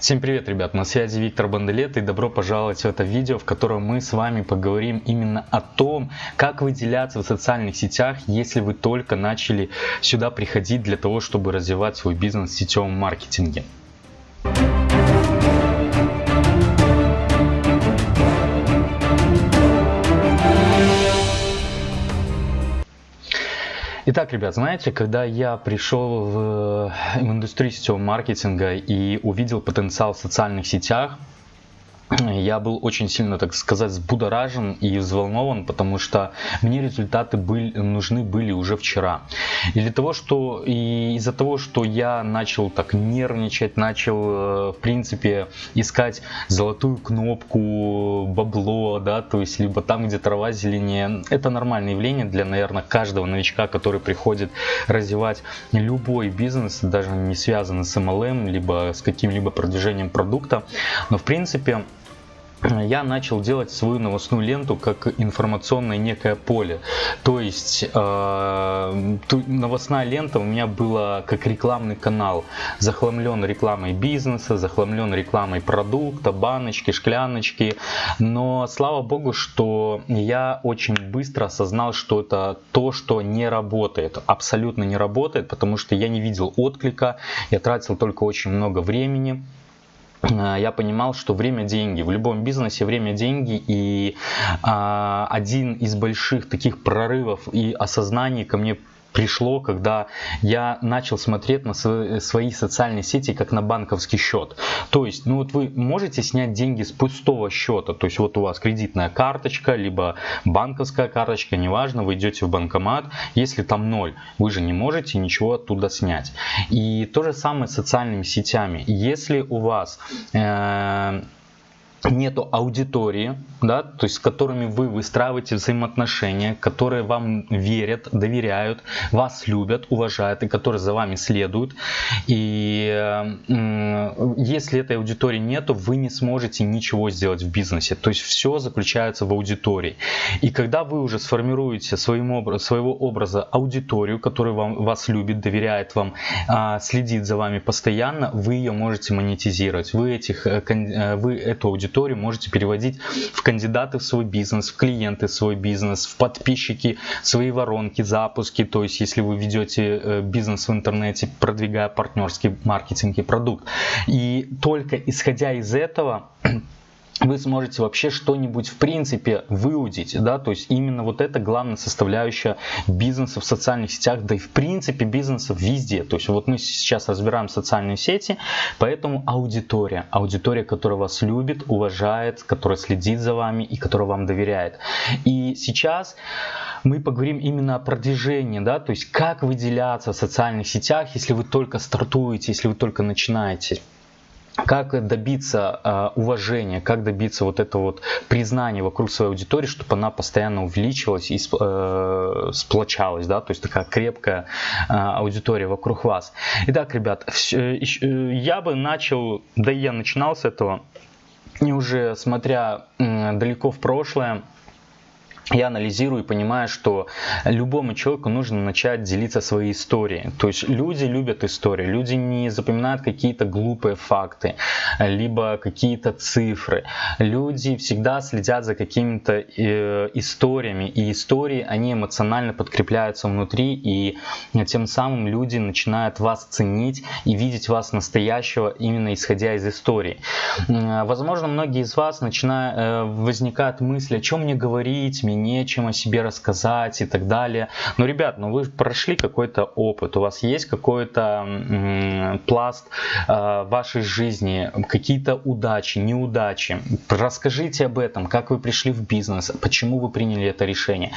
Всем привет, ребят! На связи Виктор Банделет и добро пожаловать в это видео, в котором мы с вами поговорим именно о том, как выделяться в социальных сетях, если вы только начали сюда приходить для того, чтобы развивать свой бизнес в сетевом маркетинге. Итак, ребят, знаете, когда я пришел в, в индустрию сетевого маркетинга и увидел потенциал в социальных сетях, я был очень сильно, так сказать, взбудоражен и взволнован, потому что мне результаты были, нужны были уже вчера. И для того, что и из-за того, что я начал так нервничать, начал, э, в принципе, искать золотую кнопку, бабло, да, то есть либо там, где трава зеленее, это нормальное явление для, наверное, каждого новичка, который приходит развивать любой бизнес, даже не связанный с MLM, либо с каким-либо продвижением продукта. Но, в принципе, я начал делать свою новостную ленту как информационное некое поле. То есть э, новостная лента у меня была как рекламный канал, захламлен рекламой бизнеса, захламлен рекламой продукта, баночки, шкляночки. Но слава богу, что я очень быстро осознал, что это то, что не работает, абсолютно не работает, потому что я не видел отклика, я тратил только очень много времени. Э, я понимал, что время деньги. В любом бизнесе время деньги. И а, один из больших таких прорывов и осознаний ко мне пришло, когда я начал смотреть на свои социальные сети как на банковский счет. То есть, ну вот вы можете снять деньги с пустого счета, то есть вот у вас кредитная карточка, либо банковская карточка, неважно, вы идете в банкомат, если там ноль, вы же не можете ничего оттуда снять. И то же самое с социальными сетями. Если у вас э, нету аудитории, да, то есть с которыми вы выстраиваете взаимоотношения, которые вам верят, доверяют, вас любят, уважают и которые за вами следуют. И э, если этой аудитории нету, вы не сможете ничего сделать в бизнесе. То есть все заключается в аудитории. И когда вы уже сформируете своим образ, своего образа аудиторию, которая вам, вас любит, доверяет вам, э, следит за вами постоянно, вы ее можете монетизировать. Вы, этих, э, э вы эту аудиторию аудиторию можете переводить в кандидаты в свой бизнес, в клиенты в свой бизнес, в подписчики, свои воронки, запуски. То есть, если вы ведете э, бизнес в интернете, продвигая партнерский маркетинг и продукт. И только исходя из этого вы сможете вообще что-нибудь в принципе выудить, да, то есть именно вот это главная составляющая бизнеса в социальных сетях, да и в принципе бизнеса везде, то есть вот мы сейчас разбираем социальные сети, поэтому аудитория, аудитория, которая вас любит, уважает, которая следит за вами и которая вам доверяет. И сейчас мы поговорим именно о продвижении, да, то есть как выделяться в социальных сетях, если вы только стартуете, если вы только начинаете как добиться э, уважения, как добиться вот этого вот признания вокруг своей аудитории, чтобы она постоянно увеличивалась и э, сплочалась, да, то есть такая крепкая э, аудитория вокруг вас. Итак, ребят, э, э, я бы начал, да и я начинал с этого, и уже смотря э, далеко в прошлое, я анализирую и понимаю, что любому человеку нужно начать делиться своей историей. То есть люди любят истории, люди не запоминают какие-то глупые факты, либо какие-то цифры. Люди всегда следят за какими-то э, историями, и истории, они эмоционально подкрепляются внутри, и тем самым люди начинают вас ценить и видеть вас настоящего именно исходя из истории. Возможно, многие из вас начинают, э, возникают мысли, о чем мне говорить, мне нечем о себе рассказать и так далее. Но, ребят, ну вы прошли какой-то опыт, у вас есть какой-то пласт э, вашей жизни, какие-то удачи, неудачи. Расскажите об этом, как вы пришли в бизнес, почему вы приняли это решение.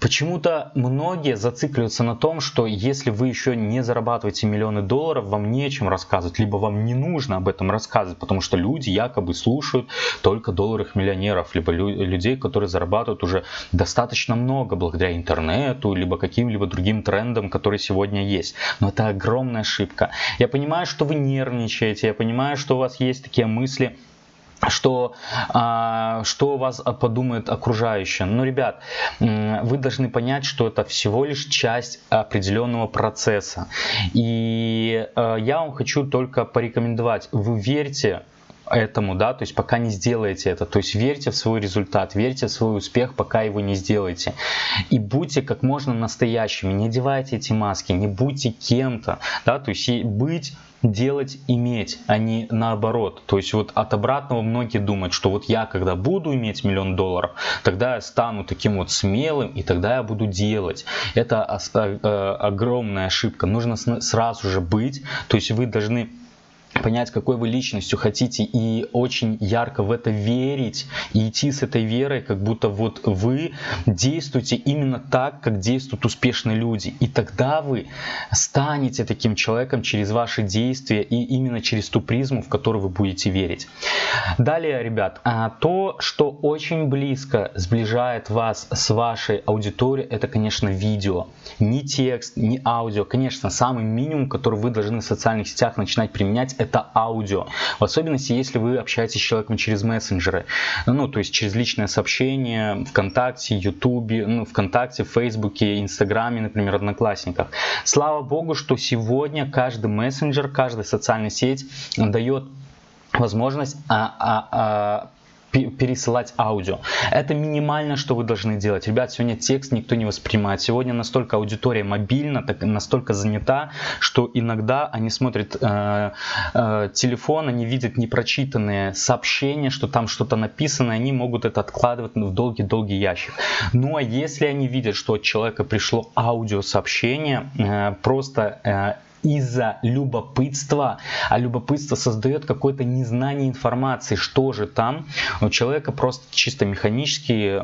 Почему-то многие зацикливаются на том, что если вы еще не зарабатываете миллионы долларов, вам нечем рассказывать, либо вам не нужно об этом рассказывать, потому что люди якобы слушают только долларах миллионеров, либо людей, которые зарабатывают уже достаточно много благодаря интернету, либо каким-либо другим трендам, которые сегодня есть. Но это огромная ошибка. Я понимаю, что вы нервничаете, я понимаю, что у вас есть такие мысли, что, а, что вас подумают окружающие. Ну, ребят, вы должны понять, что это всего лишь часть определенного процесса. И а, я вам хочу только порекомендовать, вы верьте этому, да, то есть пока не сделаете это, то есть верьте в свой результат, верьте в свой успех, пока его не сделаете. И будьте как можно настоящими, не одевайте эти маски, не будьте кем-то, да, то есть быть делать, иметь, а не наоборот. То есть вот от обратного многие думают, что вот я когда буду иметь миллион долларов, тогда я стану таким вот смелым и тогда я буду делать. Это э, огромная ошибка. Нужно сразу же быть, то есть вы должны понять, какой вы личностью хотите и очень ярко в это верить и идти с этой верой, как будто вот вы действуете именно так, как действуют успешные люди. И тогда вы станете таким человеком через ваши действия и именно через ту призму, в которую вы будете верить. Далее, ребят, а, то, что очень близко сближает вас с вашей аудиторией, это, конечно, видео. Не текст, не аудио. Конечно, самый минимум, который вы должны в социальных сетях начинать применять, аудио. В особенности, если вы общаетесь с человеком через мессенджеры. Ну, то есть через личное сообщение ВКонтакте, Ютубе, ну, ВКонтакте, Фейсбуке, Инстаграме, например, Одноклассниках. Слава Богу, что сегодня каждый мессенджер, каждая социальная сеть дает возможность а, а, а, пересылать аудио. Это минимально, что вы должны делать. Ребят, сегодня текст никто не воспринимает. Сегодня настолько аудитория мобильна, так, настолько занята, что иногда они смотрят э, э, телефон, они видят непрочитанные сообщения, что там что-то написано, они могут это откладывать в долгий-долгий ящик. Ну а если они видят, что от человека пришло аудиосообщение, э, просто э, из-за любопытства, а любопытство создает какое-то незнание информации, что же там. У человека просто чисто механически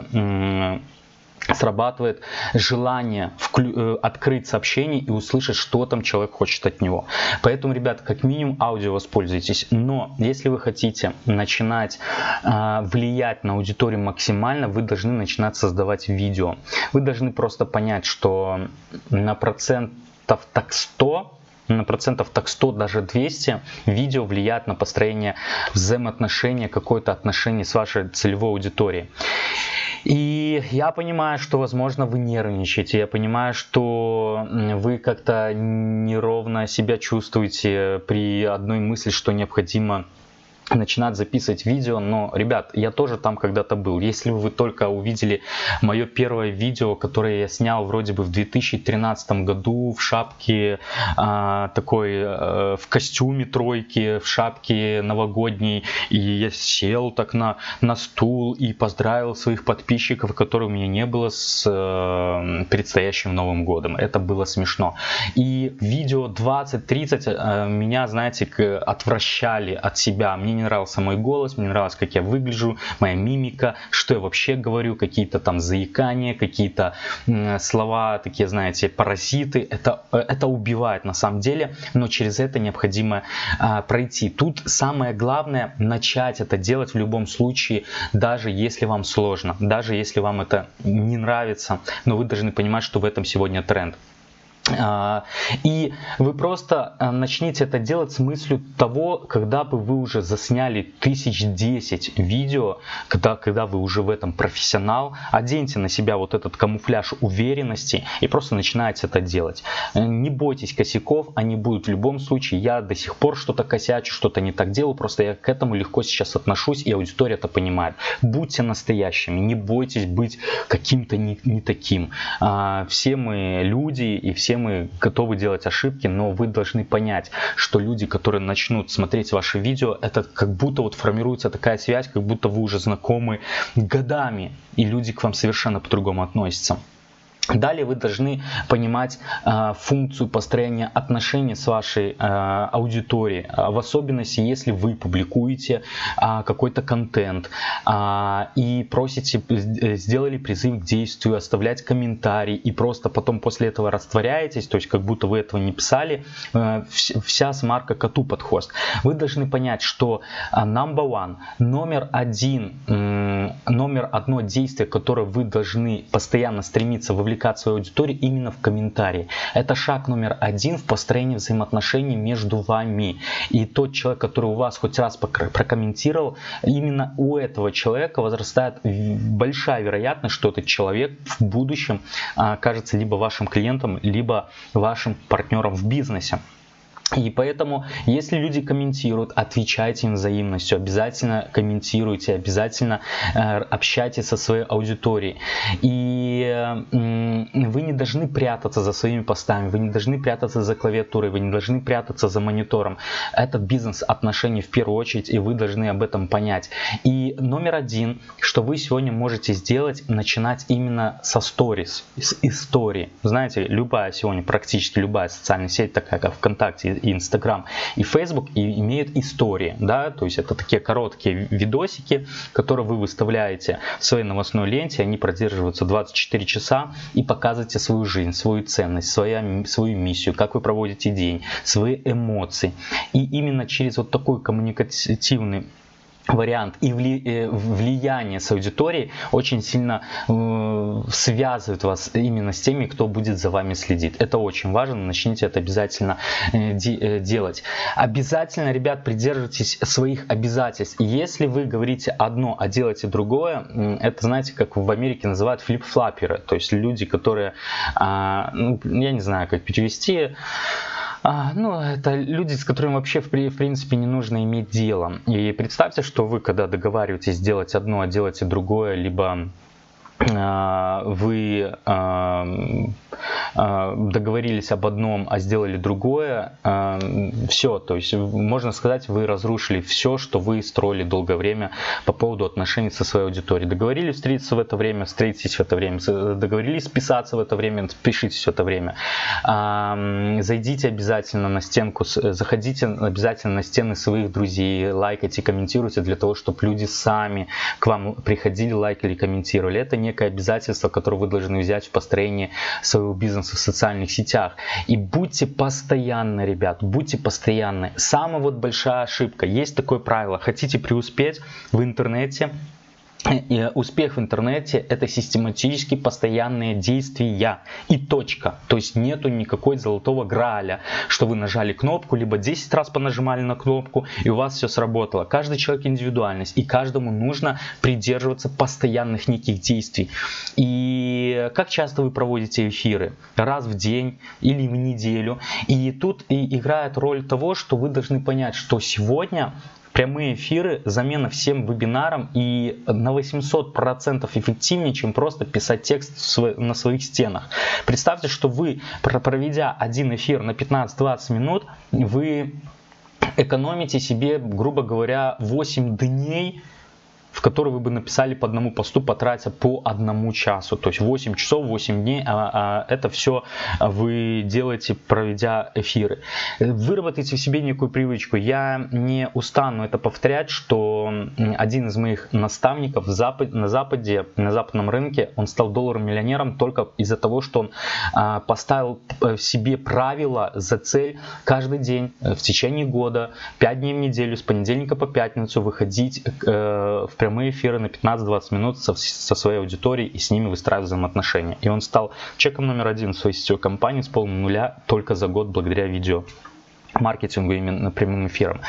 срабатывает желание э, открыть сообщение и услышать, что там человек хочет от него. Поэтому, ребят, как минимум аудио воспользуйтесь. Но если вы хотите начинать э, влиять на аудиторию максимально, вы должны начинать создавать видео. Вы должны просто понять, что на процентов так 100 на процентов так 100, даже 200 видео влияет на построение взаимоотношения, какое-то отношение с вашей целевой аудиторией. И я понимаю, что, возможно, вы нервничаете, я понимаю, что вы как-то неровно себя чувствуете при одной мысли, что необходимо начинать записывать видео, но, ребят, я тоже там когда-то был. Если вы только увидели мое первое видео, которое я снял вроде бы в 2013 году в шапке а, такой, а, в костюме тройки, в шапке новогодней, и я сел так на, на стул и поздравил своих подписчиков, которых у меня не было с а, предстоящим Новым годом. Это было смешно. И видео 20-30 а, меня, знаете, отвращали от себя. Мне не нравился мой голос, мне нравилось, как я выгляжу, моя мимика, что я вообще говорю, какие-то там заикания, какие-то слова, такие, знаете, паразиты. Это, э, это убивает на самом деле, но через это необходимо а, пройти. Тут самое главное начать это делать в любом случае, даже если вам сложно, даже если вам это не нравится, но вы должны понимать, что в этом сегодня тренд. А, и вы просто а, начните это делать с мыслью того, когда бы вы уже засняли тысяч десять видео, когда, когда вы уже в этом профессионал, оденьте на себя вот этот камуфляж уверенности и просто начинайте это делать. Э, не бойтесь косяков, они будут в любом случае. Я до сих пор что-то косячу, что-то не так делаю, просто я к этому легко сейчас отношусь, и аудитория это понимает. Будьте настоящими, не бойтесь быть каким-то не, не таким. А, все мы люди и все все мы готовы делать ошибки, но вы должны понять, что люди, которые начнут смотреть ваши видео, это как будто вот формируется такая связь, как будто вы уже знакомы годами, и люди к вам совершенно по-другому относятся. Далее вы должны понимать э, функцию построения отношений с вашей э, аудиторией, а в особенности если вы публикуете э, какой-то контент э, и просите, э, сделали призыв к действию, оставлять комментарий и просто потом после этого растворяетесь, то есть как будто вы этого не писали, э, вся смарка коту под хвост. Вы должны понять, что э, number one, номер один, э, номер одно действие, которое вы должны постоянно стремиться вовлечь привлекать свою аудиторию именно в комментарии. Это шаг номер один в построении взаимоотношений между вами. И тот человек, который у вас хоть раз прокомментировал, именно у этого человека возрастает большая вероятность, что этот человек в будущем окажется либо вашим клиентом, либо вашим партнером в бизнесе. И поэтому, если люди комментируют, отвечайте им взаимностью, обязательно комментируйте, обязательно э, общайтесь со своей аудиторией. И э, вы не должны прятаться за своими постами, вы не должны прятаться за клавиатурой, вы не должны прятаться за монитором. Это бизнес отношений в первую очередь, и вы должны об этом понять. И номер один, что вы сегодня можете сделать, начинать именно со сторис, с истории. Знаете, любая сегодня, практически любая социальная сеть, такая как ВКонтакте, и Инстаграм, и Facebook и имеют истории, да, то есть это такие короткие видосики, которые вы выставляете в своей новостной ленте, они продерживаются 24 часа и показываете свою жизнь, свою ценность, своя, свою миссию, как вы проводите день, свои эмоции. И именно через вот такой коммуникативный вариант и э, влияние с аудиторией очень сильно э, связывает вас именно с теми, кто будет за вами следить. Это очень важно, начните это обязательно э, делать. Обязательно, ребят, придерживайтесь своих обязательств. Если вы говорите одно, а делаете другое, это, знаете, как в Америке называют флип-флаперы, то есть люди, которые, а, ну, я не знаю, как перевести, а, ну, это люди, с которыми вообще в, в принципе не нужно иметь дело. И представьте, что вы, когда договариваетесь сделать одно, а делаете другое, либо вы а, а, договорились об одном, а сделали другое, все, то есть можно сказать, вы разрушили все, что вы строили долгое время по поводу отношений со своей аудиторией. Договорились встретиться в это время, встретитесь в это время, договорились списаться в это время, спишитесь в это время. Зайдите обязательно на стенку, заходите обязательно на стены своих друзей, лайкайте, комментируйте для того, чтобы люди сами к вам приходили, лайкали, комментировали. Это некое обязательство, которое вы должны взять в построении своего бизнеса в социальных сетях. И будьте постоянны, ребят, будьте постоянны. Самая вот большая ошибка, есть такое правило, хотите преуспеть в интернете, успех в интернете это систематически постоянные действия и точка. То есть нету никакой золотого граля, что вы нажали кнопку, либо 10 раз понажимали на кнопку и у вас все сработало. Каждый человек индивидуальность и каждому нужно придерживаться постоянных неких действий. И как часто вы проводите эфиры? Раз в день или в неделю. И тут играет роль того, что вы должны понять, что сегодня прямые эфиры, замена всем вебинарам и на 800% эффективнее, чем просто писать текст на своих стенах. Представьте, что вы, проведя один эфир на 15-20 минут, вы экономите себе, грубо говоря, 8 дней в который вы бы написали по одному посту, потратя по одному часу. То есть 8 часов, 8 дней, а, а это все вы делаете, проведя эфиры. Выработайте в себе некую привычку. Я не устану это повторять, что один из моих наставников запад, на Западе, на западном рынке, он стал долларом миллионером только из-за того, что он а, поставил э, себе правила за цель каждый день э, в течение года, 5 дней в неделю, с понедельника по пятницу выходить э, в прямые эфиры на 15-20 минут со, со своей аудиторией и с ними выстраивать взаимоотношения. И он стал чеком номер один в своей сетевой компании с полным нуля только за год благодаря видео маркетингу именно прямым эфиром.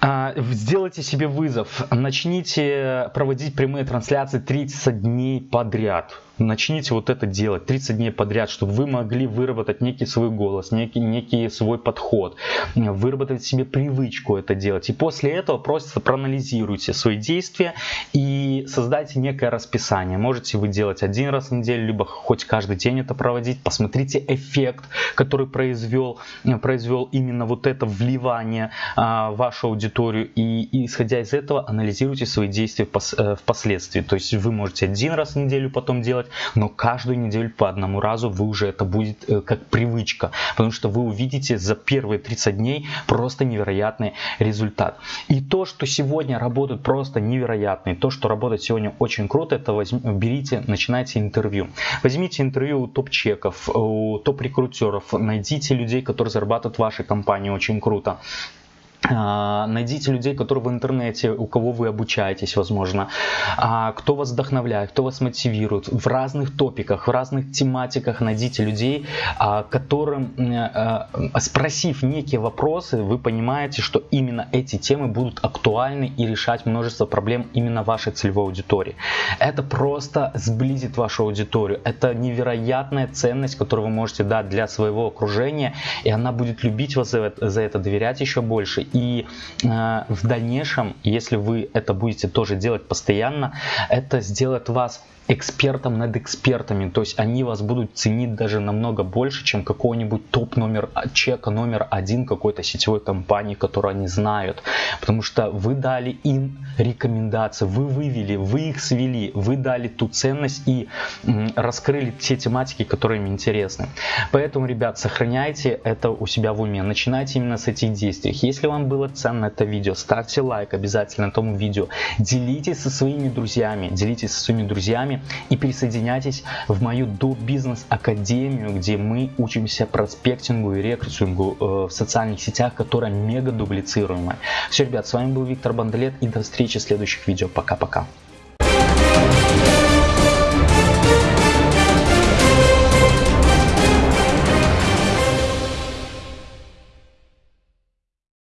А, сделайте себе вызов, начните проводить прямые трансляции 30 дней подряд начните вот это делать 30 дней подряд, чтобы вы могли выработать некий свой голос, некий, некий свой подход, выработать себе привычку это делать. И после этого просто проанализируйте свои действия и создайте некое расписание. Можете вы делать один раз в неделю, либо хоть каждый день это проводить. Посмотрите эффект, который произвел, произвел именно вот это вливание а, в вашу аудиторию. И, и исходя из этого анализируйте свои действия э, впоследствии. То есть вы можете один раз в неделю потом делать, делать, но каждую неделю по одному разу вы уже это будет э, как привычка, потому что вы увидите за первые 30 дней просто невероятный результат. И то, что сегодня работает просто невероятно, то, что работает сегодня очень круто, это возьми, берите, начинайте интервью. Возьмите интервью у топ-чеков, у топ-рекрутеров, найдите людей, которые зарабатывают в вашей компании очень круто найдите людей, которые в интернете, у кого вы обучаетесь, возможно, а, кто вас вдохновляет, кто вас мотивирует в разных топиках, в разных тематиках. Найдите людей, а, которым, спросив некие вопросы, вы понимаете, что именно эти темы будут актуальны и решать множество проблем именно вашей целевой аудитории. Это просто сблизит вашу аудиторию. Это невероятная ценность, которую вы можете дать для своего окружения, и она будет любить вас за это доверять еще больше и э, в дальнейшем, если вы это будете тоже делать постоянно, это сделает вас экспертом над экспертами, то есть они вас будут ценить даже намного больше, чем какого-нибудь топ номер чека номер один какой-то сетевой компании, которую они знают, потому что вы дали им рекомендации, вы вывели, вы их свели, вы дали ту ценность и раскрыли те тематики, которые им интересны. Поэтому, ребят, сохраняйте это у себя в уме, начинайте именно с этих действий. Если вам было ценно это видео, ставьте лайк обязательно этому видео, делитесь со своими друзьями, делитесь со своими друзьями, вами и присоединяйтесь в мою до бизнес академию, где мы учимся проспектингу и рекрутингу э, в социальных сетях, которая мега дублицируемая. Все, ребят, с вами был Виктор Бандлет и до встречи в следующих видео. Пока-пока.